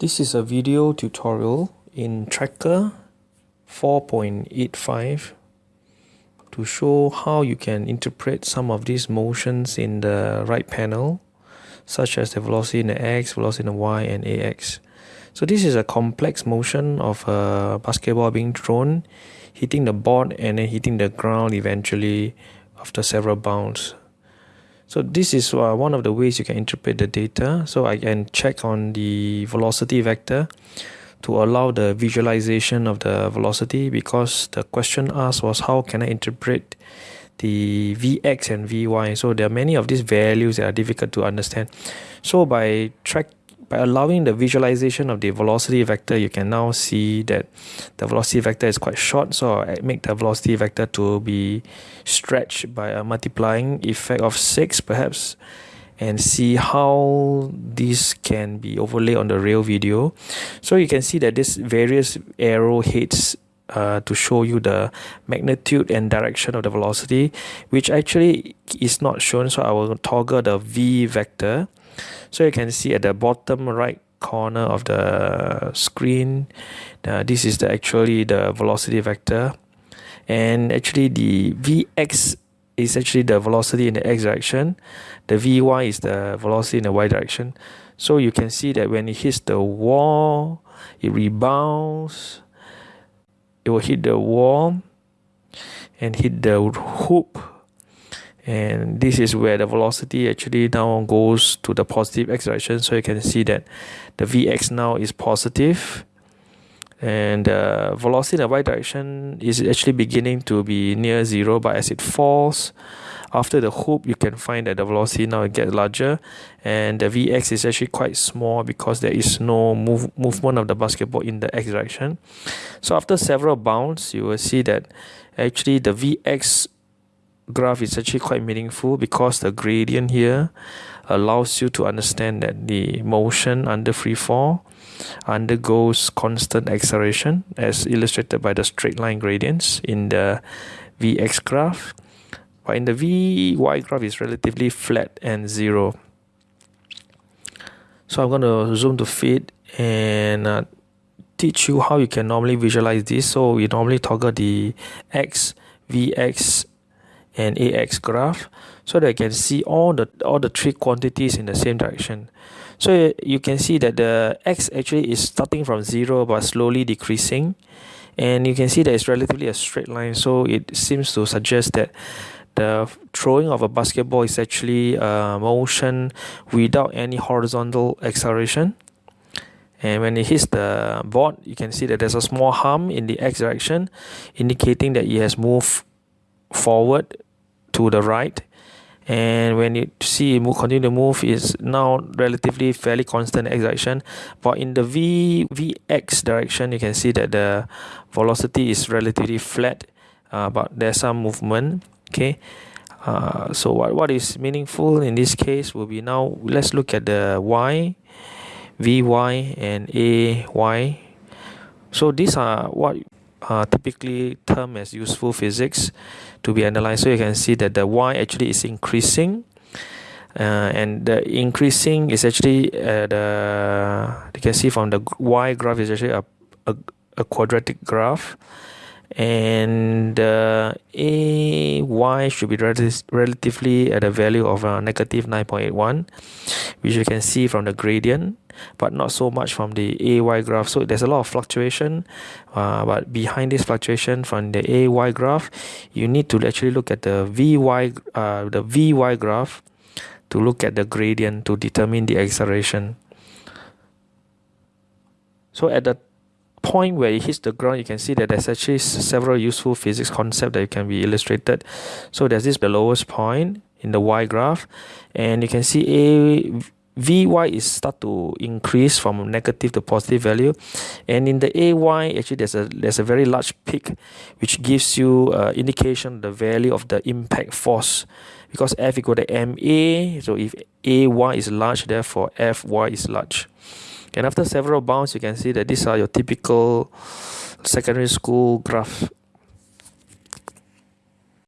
This is a video tutorial in Tracker 4.85 to show how you can interpret some of these motions in the right panel such as the velocity in the x, velocity in the y and ax. So this is a complex motion of a basketball being thrown, hitting the board and then hitting the ground eventually after several bounds. So this is uh, one of the ways you can interpret the data. So I can check on the velocity vector to allow the visualization of the velocity because the question asked was how can I interpret the Vx and Vy. So there are many of these values that are difficult to understand. So by track by allowing the visualization of the velocity vector you can now see that the velocity vector is quite short so I make the velocity vector to be stretched by a multiplying effect of 6 perhaps and see how this can be overlaid on the real video. So you can see that this various arrow heads uh, to show you the magnitude and direction of the velocity which actually is not shown so I will toggle the V vector so you can see at the bottom right corner of the screen uh, this is the actually the velocity vector. And actually the vx is actually the velocity in the x direction. The vy is the velocity in the y direction. So you can see that when it hits the wall it rebounds. It will hit the wall and hit the hoop and this is where the velocity actually now goes to the positive x direction so you can see that the vx now is positive. And the velocity in the y direction is actually beginning to be near zero but as it falls after the hoop you can find that the velocity now gets larger. And the vx is actually quite small because there is no move, movement of the basketball in the x direction. So after several bounds you will see that actually the vx graph is actually quite meaningful because the gradient here allows you to understand that the motion under free fall undergoes constant acceleration as illustrated by the straight line gradients in the Vx graph. But in the Vy graph is relatively flat and zero. So I'm going to zoom to fit and uh, teach you how you can normally visualize this. So we normally toggle the X Vx and ax graph so that I can see all the all the three quantities in the same direction. So you can see that the x actually is starting from zero but slowly decreasing. And you can see that it's relatively a straight line. So it seems to suggest that the throwing of a basketball is actually a motion without any horizontal acceleration. And when it hits the board you can see that there's a small hump in the x direction indicating that it has moved forward to the right. And when you see it move, continue to move is now relatively fairly constant direction but in the v vx direction you can see that the velocity is relatively flat uh, but there's some movement okay? Uh, so what, what is meaningful in this case will be now let's look at the y vy and ay so these are what uh, typically termed as useful physics to be analyzed. So you can see that the y actually is increasing. Uh, and the increasing is actually uh, the you can see from the y graph is actually a, a, a quadratic graph and uh, a y should be relatively at a value of uh, negative 9.81 which you can see from the gradient but not so much from the AY graph. So there's a lot of fluctuation, uh, but behind this fluctuation from the AY graph, you need to actually look at the VY, uh, the VY graph to look at the gradient to determine the acceleration. So at the point where it hits the ground, you can see that there's actually several useful physics concepts that can be illustrated. So there's this the lowest point in the y graph, and you can see a Vy is start to increase from negative to positive value. And in the AY actually there's a there's a very large peak which gives you uh, indication of the value of the impact force. Because F equal to MA so if AY is large therefore FY is large. And after several bounds you can see that these are your typical secondary school graph